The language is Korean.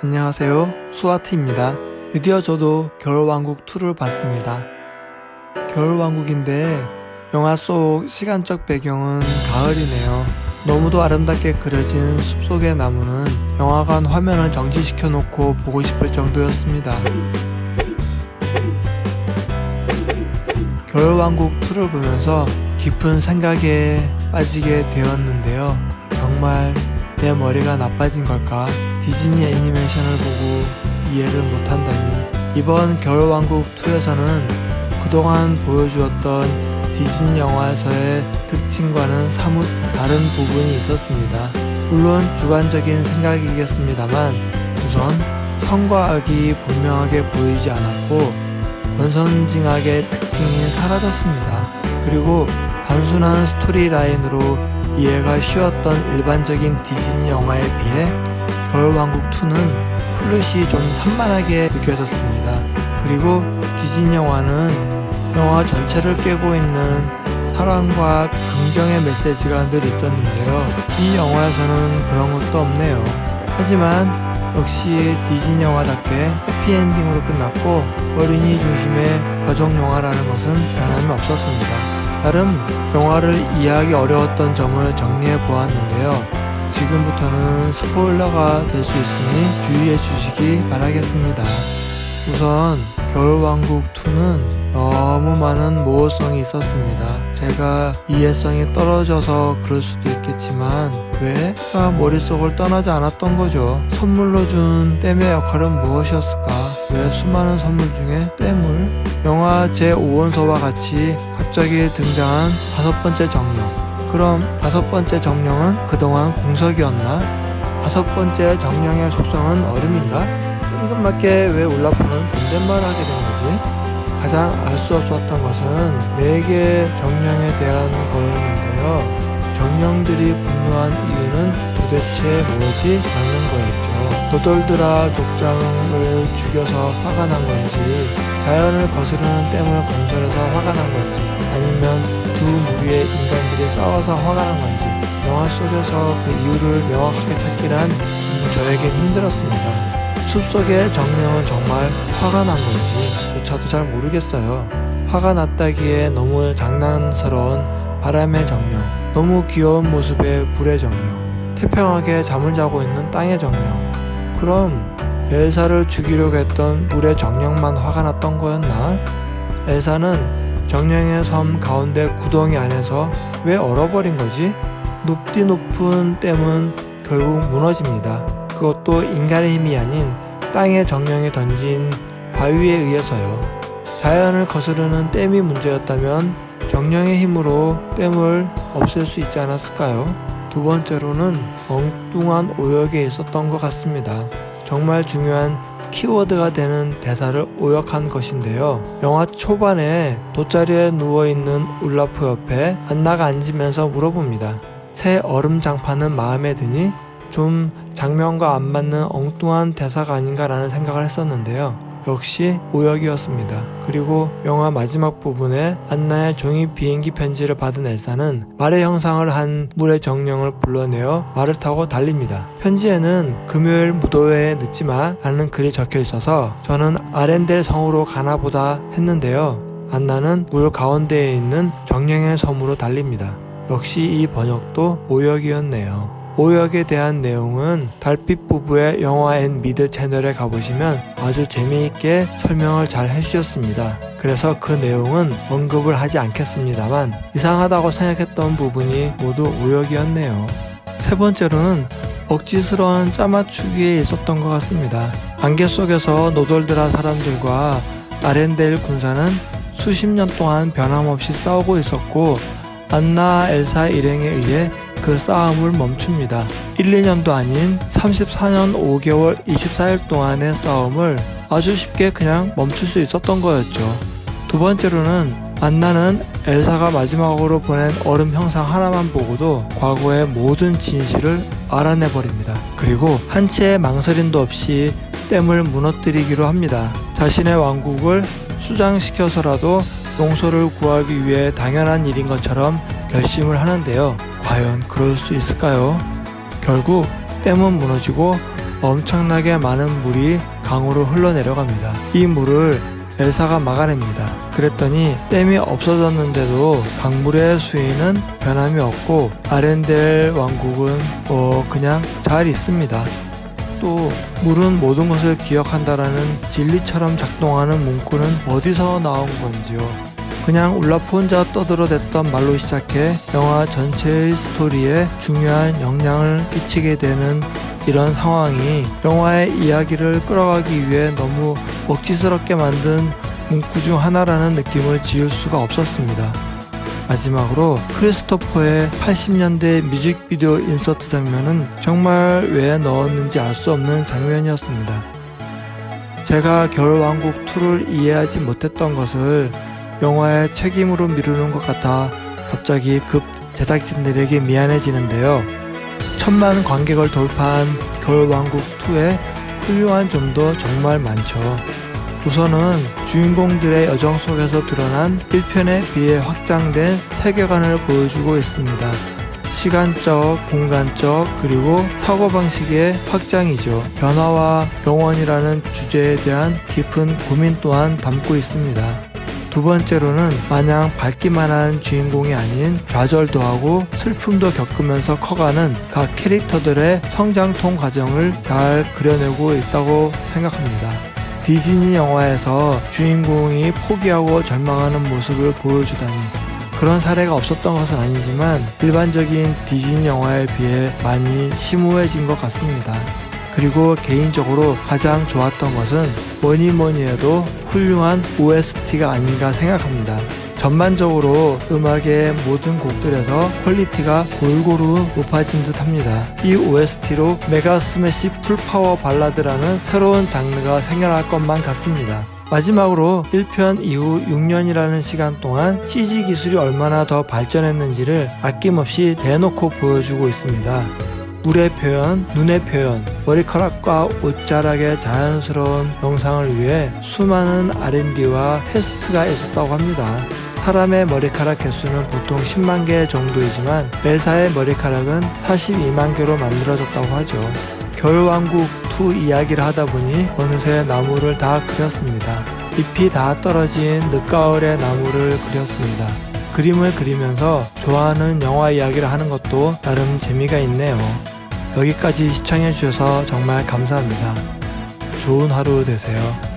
안녕하세요. 수아트입니다. 드디어 저도 겨울왕국 2를 봤습니다. 겨울왕국인데 영화 속 시간적 배경은 가을이네요. 너무도 아름답게 그려진 숲속의 나무는 영화관 화면을 정지시켜 놓고 보고 싶을 정도였습니다. 겨울왕국 2를 보면서 깊은 생각에 빠지게 되었는데요. 정말 내 머리가 나빠진 걸까? 디즈니 애니메이션을 보고 이해를 못한다니. 이번 겨울왕국2에서는 그동안 보여주었던 디즈니 영화에서의 특징과는 사뭇 다른 부분이 있었습니다. 물론 주관적인 생각이겠습니다만 우선 선과 악이 분명하게 보이지 않았고 권선징악의 특징이 사라졌습니다. 그리고 단순한 story line으로 이해가 쉬웠던 일반적인 디즈니 영화에 비해 겨울왕국2는 플롯이 좀 산만하게 느껴졌습니다. 그리고 디즈니 영화는 영화 전체를 깨고 있는 사랑과 긍정의 메시지가 늘 있었는데요. 이 영화에서는 그런 것도 없네요. 하지만 역시 디즈니 영화답게 해피엔딩으로 끝났고 어린이 중심의 가족 영화라는 것은 변함이 없었습니다. 나름 영화를 이해하기 어려웠던 점을 정리해 보았는데요. 지금부터는 스포일러가 될 수 있으니 주의해 주시기 바라겠습니다. 우선 겨울왕국2는 너무 많은 모호성이 있었습니다. 제가 이해성이 떨어져서 그럴 수도 있겠지만 왜? 가 머릿속을 떠나지 않았던 거죠. 선물로 준 댐의 역할은 무엇이었을까? 왜 수많은 선물 중에 댐을? 영화 제5원서와 같이 갑자기 등장한 다섯 번째 정령. 그럼 다섯 번째 정령은 그동안 공석이었나? 다섯 번째 정령의 속성은 얼음인가? 뜬금맞게 왜 올라프는 존댓말을 하게 된 거지? 가장 알 수 없었던 것은 네개 정령에 대한 거였는데요. 정령들이 분노한 이유는 도대체 뭐지? 라는 거였죠. 노돌드라 족장을 죽여서 화가 난 건지, 자연을 거스르는 댐을 건설해서 화가 난 건지, 아니면 두 무리의 인간들이 싸워서 화가 난 건지, 영화 속에서 그 이유를 명확하게 찾기란 저에겐 힘들었습니다. 숲속의 정령은 정말 화가 난 건지 저도 잘 모르겠어요. 화가 났다기에 너무 장난스러운 바람의 정령, 너무 귀여운 모습의 불의 정령, 태평하게 잠을 자고 있는 땅의 정령. 그럼 엘사를 죽이려고 했던 물의 정령만 화가 났던 거였나? 엘사는 정령의 섬 가운데 구덩이 안에서 왜 얼어버린 거지? 높디 높은 댐은 결국 무너집니다. 그것도 인간의 힘이 아닌 땅의 정령이 던진 바위에 의해서요. 자연을 거스르는 댐이 문제였다면 정령의 힘으로 댐을 없앨 수 있지 않았을까요? 두 번째로는 엉뚱한 오역에 있었던 것 같습니다. 정말 중요한 키워드가 되는 대사를 오역한 것인데요. 영화 초반에 돗자리에 누워있는 울라프 옆에 안나가 앉으면서 물어봅니다. 새 얼음 장판은 마음에 드니? 좀 장면과 안 맞는 엉뚱한 대사가 아닌가라는 생각을 했었는데요. 역시 오역이었습니다. 그리고 영화 마지막 부분에 안나의 종이 비행기 편지를 받은 엘사는 말의 형상을 한 물의 정령을 불러내어 말을 타고 달립니다. 편지에는 금요일 무도회에 늦지 마 라는 글이 적혀 있어서 저는 아렌델 성으로 가나 보다 했는데요. 안나는 물 가운데에 있는 정령의 섬으로 달립니다. 역시 이 번역도 오역이었네요. 오역에 대한 내용은 달빛 부부의 영화 and 미드 채널에 가보시면 아주 재미있게 설명을 잘 해주셨습니다. 그래서 그 내용은 언급을 하지 않겠습니다만 이상하다고 생각했던 부분이 모두 오역이었네요. 세 번째로는 억지스러운 짜맞추기에 있었던 것 같습니다. 안개 속에서 노돌드라 사람들과 아렌델 군사는 수십 년 동안 변함없이 싸우고 있었고 안나 엘사 일행에 의해 그 싸움을 멈춥니다. 1, 2년도 아닌 34년 5개월 24일 동안의 싸움을 아주 쉽게 그냥 멈출 수 있었던 거였죠. 두 번째로는 안나는 엘사가 마지막으로 보낸 얼음 형상 하나만 보고도 과거의 모든 진실을 알아내버립니다. 그리고 한치의 망설임도 없이 댐을 무너뜨리기로 합니다. 자신의 왕국을 수장시켜서라도 용서를 구하기 위해 당연한 일인 것처럼 결심을 하는데요. 과연 그럴 수 있을까요? 결국 댐은 무너지고 엄청나게 많은 물이 강으로 흘러내려갑니다. 이 물을 엘사가 막아냅니다. 그랬더니 댐이 없어졌는데도 강물의 수위는 변함이 없고 아렌델 왕국은 어 그냥 잘 있습니다. 또 물은 모든 것을 기억한다라는 진리처럼 작동하는 문구는 어디서 나온 건지요. 그냥 울라프 혼자 떠들어댔던 말로 시작해 영화 전체의 스토리에 중요한 영향을 끼치게 되는 이런 상황이 영화의 이야기를 끌어가기 위해 너무 억지스럽게 만든 문구 중 하나라는 느낌을 지울 수가 없었습니다. 마지막으로 크리스토퍼의 80년대 뮤직비디오 인서트 장면은 정말 왜 넣었는지 알 수 없는 장면이었습니다. 제가 겨울왕국 2를 이해하지 못했던 것을 영화의 책임으로 미루는 것 같아 갑자기 급 제작진들에게 미안해지는데요. 천만 관객을 돌파한 겨울왕국 2의 훌륭한 점도 정말 많죠. 우선은 주인공들의 여정 속에서 드러난 1편에 비해 확장된 세계관을 보여주고 있습니다. 시간적, 공간적, 그리고 사고방식의 확장이죠. 변화와 영원이라는 주제에 대한 깊은 고민 또한 담고 있습니다. 두 번째로는 마냥 밝기만 한 주인공이 아닌 좌절도 하고 슬픔도 겪으면서 커가는 각 캐릭터들의 성장통 과정을 잘 그려내고 있다고 생각합니다. 디즈니 영화에서 주인공이 포기하고 절망하는 모습을 보여주다니 그런 사례가 없었던 것은 아니지만 일반적인 디즈니 영화에 비해 많이 심오해진 것 같습니다. 그리고 개인적으로 가장 좋았던 것은 뭐니 뭐니 해도 훌륭한 OST가 아닌가 생각합니다. 전반적으로 음악의 모든 곡들에서 퀄리티가 골고루 높아진 듯 합니다. 이 OST로 mega smash full power 발라드라는 새로운 장르가 생겨날 것만 같습니다. 마지막으로 1편 이후 6년이라는 시간 동안 CG 기술이 얼마나 더 발전했는지를 아낌없이 대놓고 보여주고 있습니다. 물의 표현, 눈의 표현, 머리카락과 옷자락의 자연스러운 영상을 위해 수많은 R&D와 테스트가 있었다고 합니다. 사람의 머리카락 개수는 보통 10만 개 정도이지만 벨사의 머리카락은 42만 개로 만들어졌다고 하죠. 겨울왕국 2 이야기를 하다보니 어느새 나무를 다 그렸습니다. 잎이 다 떨어진 늦가을의 나무를 그렸습니다. 그림을 그리면서 좋아하는 영화 이야기를 하는 것도 나름 재미가 있네요. 여기까지 시청해주셔서 정말 감사합니다. 좋은 하루 되세요.